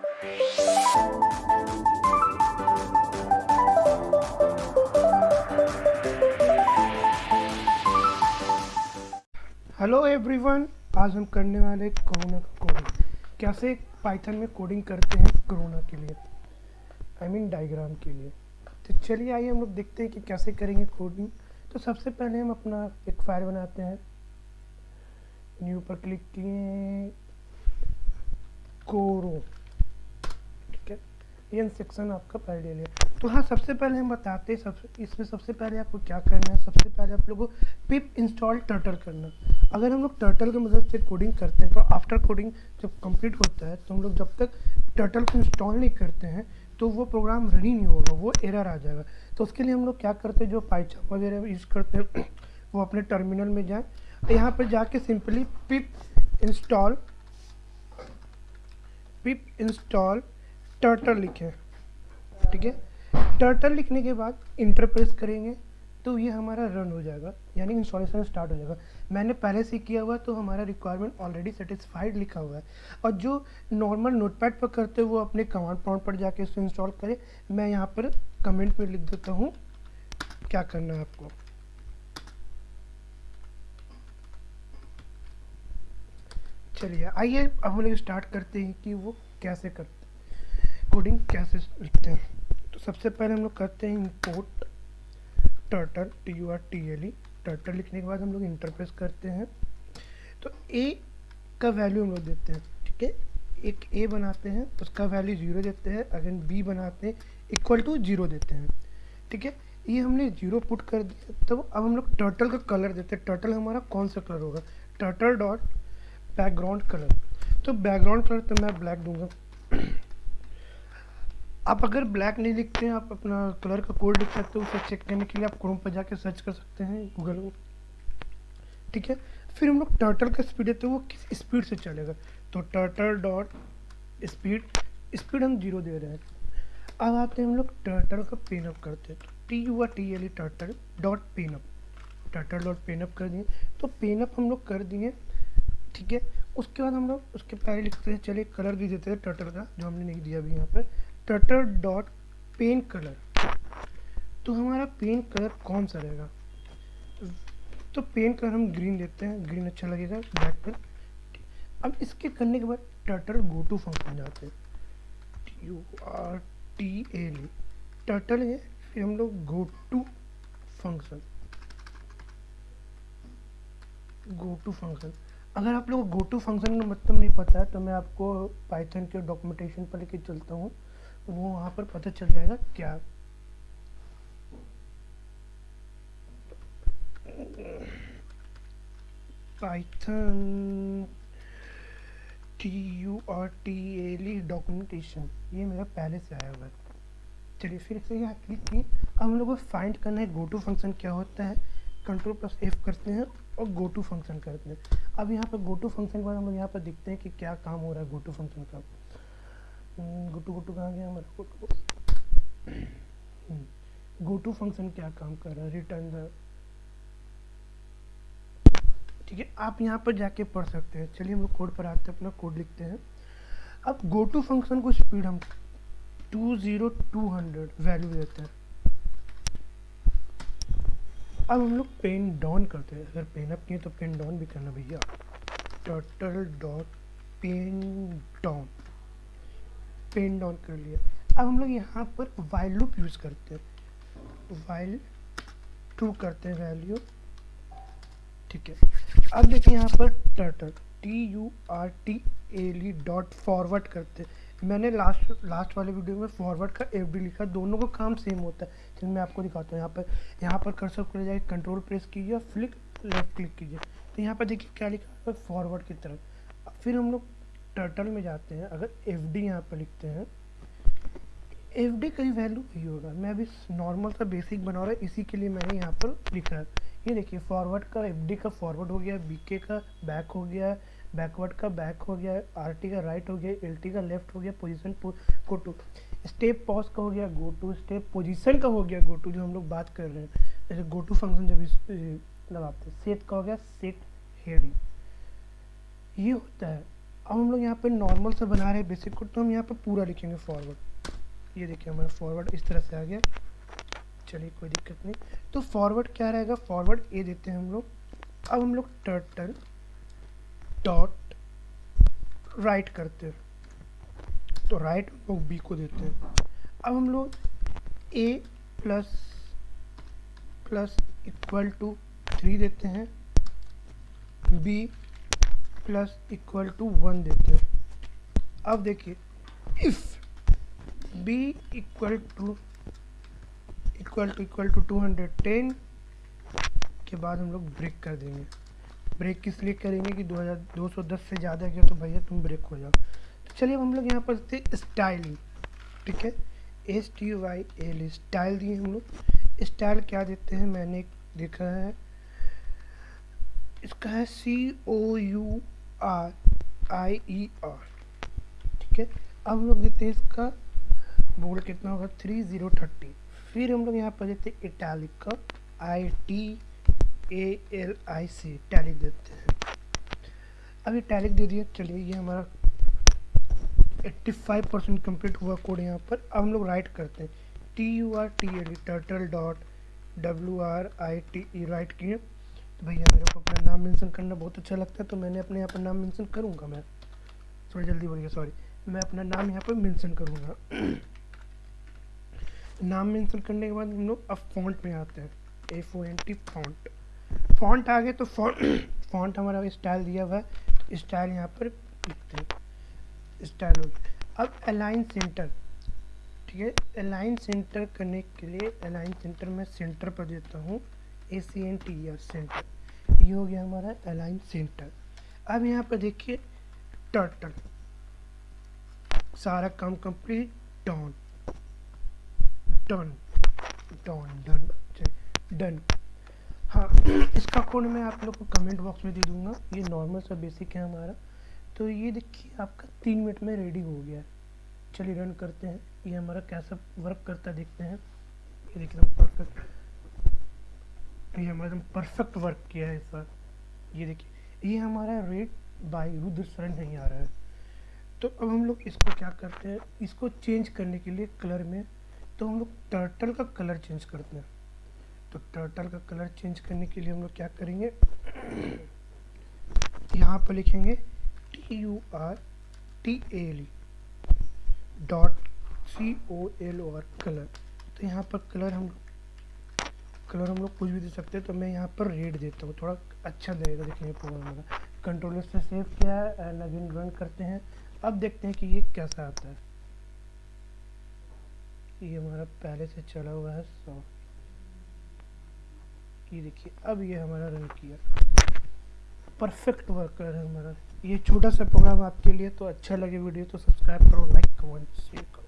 Hello everyone आज हम करने वाले कोरोना का कोडिंग कैसे पाइथन में कोडिंग करते हैं कोरोना के लिए? आई मीन डायग्राम के लिए. तो चलिए आइए हम लोग देखते हैं कि कैसे करेंगे कोडिंग तो सबसे पहले हम अपना एक फ़ाइल बनाते हैं. न्यू पर क्लिक किए कोरो ये सेक्शन आपका पहले ले लिया। तो हाँ सबसे पहले हम बताते हैं, सबसे, इसमें सबसे पहले आपको क्या करना है, सबसे पहले आप लोगों को पिप इंस्टॉल टर्टल करना अगर हम लोग टर्टल की मदद से कोडिंग करते हैं तो आफ्टर कोडिंग जब कंप्लीट होता है तो हम लोग जब तक टर्टल को इंस्टॉल नहीं करते हैं तो वो प्रोग्राम रन नहीं होगा, वो एरर आ जाएगा। तो उसके लिए हम लोग क्या करते हैं, जो पाइथन वगैरह यूज़ करते हैं, वो अपने टर्मिनल में जाएँ। यहाँ पर जाके simply pip install pip install turtle लिखे ठीक है? टर्टल लिखने के बाद इंटर प्रेस करेंगे तो ये हमारा रन हो जाएगा, यानी इंस्टॉलेशन स्टार्ट हो जाएगा। मैंने पहले से किया हुआ तो हमारा रिक्वायरमेंट ऑलरेडी सेटिस्फाइड लिखा हुआ है। और जो नॉर्मल नोटपैड पर करते हैं, वो अपने कमांड पॉइंट पर जाके इसको इंस्टॉल करें। मैं यहाँ पर कमेंट में लिख देता हूँ, क्या करना है आपको। चलिए, आइए, अब हम लोग स्टार्ट करते हैं कि वो कैसे करते कोडिंग कैसे लिखते हैं? तो सबसे पहले हम लोग करते हैं import turtle T U R T L E turtle लिखने के बाद हम लोग इंटरप्रेस करते हैं। तो ए का वैल्यू हम लोग देते हैं, ठीक है? एक ए बनाते हैं, उसका वैल्यू ज़ीरो देते हैं अगेन बी बनाते हैं इक्वल टू ज़ीरो देते हैं, ठीक है? ये हमने ज़ीरो पुट कर दिया तो अब हम लोग टर्टल का कलर देते हैं। टर्टल हमारा कौन सा कलर होगा? टर्टल डॉट बैकग्राउंड कलर तो बैकग्राउंड कलर तो मैं ब्लैक दूँगा। आप अगर ब्लैक नहीं लिखते हैं, आप अपना कलर का कोड लिख सकते हो, उसे चेक करने के लिए आप क्रोम पर जाके सर्च कर सकते हैं गूगल में। ठीक है? फिर हम लोग टर्टल का स्पीड देते हैं, वो किस स्पीड से चलेगा? तो टर्टल डॉट स्पीड स्पीड हम ज़ीरो दे रहे हैं। अब आते हैं हम लोग टर्टल का पेन अप करते हैं। तो T U R T L E turtle dot pen up turtle dot pen up कर दिए। तो पेन अप हम लोग कर दिए। ठीक है? उसके बाद हम लोग उसके पहले लिखते हैं, चलिए कलर भी देते हैं टर्टल का, जो हमने नहीं दिया अभी यहाँ पर। टटर डॉट पेन कलर तो हमारा पेन कलर कौन सा रहेगा? तो पेन कलर हम ग्रीन देते हैं। ग्रीन अच्छा लगेगा ब्लैक पर अब इसके करने के बाद टर्टल गो टू फ़ंक्शन जाते हैं। U R T L E turtle है, फिर हम लोग go to function go to function अगर आप लोग गो टू फ़ंक्शन का मतलब नहीं पता है तो मैं आपको पाइथन के डॉक्यूमेंटेशन पर लेके चलता हूँ। वो वहाँ पर पता चल जाएगा क्या। Python T U R T L E documentation ये मेरा पहले से आया हुआ है। चलिए फिर से यहाँ क्लिक किए। अब हम लोग को फाइंड करना है गो टू फ़ंक्शन क्या होता है कंट्रोल प्लस एफ़ करते हैं और गो टू फ़ंक्शन करते हैं। अब यहाँ पर गो टू फ़ंक्शन के बाद हम लोग यहाँ पर देखते हैं कि क्या काम हो रहा है गो टू फ़ंक्शन का। गुटू गुटू कहाँ गया हमारा? गुटू गो टू फ़ंक्शन क्या काम कर रहा है? रिटर्न द ठीक है, आप यहाँ पर जाके पढ़ सकते हैं। चलिए हम लोग कोड पर आते हैं, अपना कोड लिखते हैं। अब गो टू फ़ंक्शन को स्पीड हम to zero to hundred value देते हैं। अब हम लोग पेन डाउन करते हैं। अगर पेन अप किए तो पेन डाउन भी करना भैया। Total dot pen down pen down कर लिया। अब हम लोग यहाँ पर वाइल लूप यूज़ करते हैं। वाइल टू करते हैं वैल्यू ठीक है। अब देखिए यहाँ पर turtle T U R T L E dot forward करते हैं। मैंने लास्ट लास्ट वाले वीडियो में फॉरवर्ड का एफ़ डी लिखा। दोनों का काम सेम होता है। चलिए मैं आपको दिखाता हूँ। यहाँ पर यहाँ पर कर्सर कर जाए कंट्रोल प्रेस कीजिए फ्लिक लेफ़्ट क्लिक कीजिए। तो यहाँ पर देखिए क्या लिखा है फॉरवर्ड की तरफ़। फिर हम लोग टर्टल में जाते हैं, अगर एफ़ डी यहाँ पर लिखते हैं एफ़ डी का ही वैल्यू वही होगा। मैं अभी नॉर्मल सा बेसिक बना रहा है, इसी के लिए मैंने यहाँ पर लिखा है। ये देखिए फॉरवर्ड का एफ़ डी का फॉरवर्ड हो गया बी के का बैक हो गया बैकवर्ड का बैक हो गया आर टी का राइट हो गया एल टी का लेफ़्ट हो गया position go to step pause का हो गया गो टू स्टेप पोजिशन का हो गया गो टू जो हम लोग बात कर रहे हैं। जैसे गो टू फ़ंक्शन जब इस लगाते हैं सेट का हो गया सेट हेडिंग ये होता है। अब हम लोग यहाँ पे नॉर्मल से बना रहे हैं बेसिक कोड तो हम यहाँ पे पूरा लिखेंगे फॉरवर्ड ये देखिए हमारा फॉरवर्ड इस तरह से आ गया. चलिए कोई दिक्कत नहीं. तो फॉरवर्ड क्या रहेगा? फॉरवर्ड ए देते हैं हम लोग. अब हम लोग टर्टल डॉट राइट करते हैं. तो राइट हम लोग बी को देते हैं. अब हम लोग A plus plus equal to three देते हैं. B plus equal to one देते हैं अब देखिए if B equal to equal to equal to two hundred ten के बाद हम लोग ब्रेक कर देंगे। ब्रेक किस लिए करेंगे कि 2210 से ज़्यादा गया तो भैया तुम ब्रेक हो जाओ। तो चलिए हम लोग यहाँ पर देते स्टाइलिंग ठीक है? S T Y L style दिए हम लोग। स्टाइल क्या देते हैं? मैंने देखा है। इसका है C O U R I E R ठीक है? अब हम लोग देते हैं इसका बोर्ड कितना होगा? थ्री ज़ीरो थर्टी फिर हम लोग यहाँ पर देते हैं इटैलिक का I T A L I C italic देते हैं। अब ये टैलिक दे दिया, चलिए ये हमारा 85 परसेंट कंप्लीट हुआ कोड यहाँ पर। अब हम लोग राइट करते हैं। T U R T L turtle dot W R I T E write किए। तो भैया मेरे को अपना नाम मेंशन करना बहुत अच्छा लगता है तो मैंने अपने यहाँ पर नाम मेंशन करूँगा मैं। थोड़ा जल्दी बोलिए सॉरी मैं अपना नाम यहाँ पर मेंशन करूँगा। नाम मेंशन करने के बाद हम लोग अब फॉन्ट में आते हैं। A O N T font font आ गए तो फॉन्ट फॉन्ट हमारा स्टाइल दिया हुआ है। स्टाइल यहाँ पर लिखते हैं। स्टाइल हो गया। अब अलाइन सेंटर ठीक है? अलाइन सेंटर करने के लिए अलाइन सेंटर में सेंटर पर देता हूँ। A C N T R centre ये हो गया हमारा अलाइन सेंटर अब यहाँ पर देखिए टर्टल सारा काम complete done done done done done हाँ इसका कोड मैं आप लोग को कमेंट बॉक्स में दे दूँगा. ये नॉर्मल सा बेसिक है हमारा. तो ये देखिए आपका तीन मिनट में रेडी हो गया है. चलिए रन करते हैं. ये हमारा कैसा वर्क करता देखते हैं. ये देखिए परफेक्ट ये हमारा एकदम परफेक्ट वर्क किया है इस बार ये देखिए, ये हमारा रेड बाई रुद्र शरण नहीं आ रहा है। तो अब हम लोग इसको क्या करते हैं? इसको चेंज करने के लिए कलर में तो हम लोग टर्टल का कलर चेंज करते हैं। तो टर्टल का कलर चेंज करने के लिए हम लोग क्या करेंगे? यहाँ पर लिखेंगे T U R T L dot C O L O R colour तो यहाँ पर कलर हम कलर हम लोग कुछ भी दे सकते हैं तो मैं यहाँ पर रेड देता हूँ। थोड़ा अच्छा लगेगा देखने प्रोग्राम हमारा कंट्रोलर से सेव किया है एंड अगेन रन करते हैं। अब देखते हैं कि ये कैसा आता है। ये हमारा पहले से चला हुआ है सौ ये देखिए, अब ये हमारा रन किया। परफेक्ट वर्कर है हमारा। ये छोटा सा प्रोग्राम आपके लिए तो अच्छा लगे वीडियो तो सब्सक्राइब करो लाइक कमेंट शेयर करो।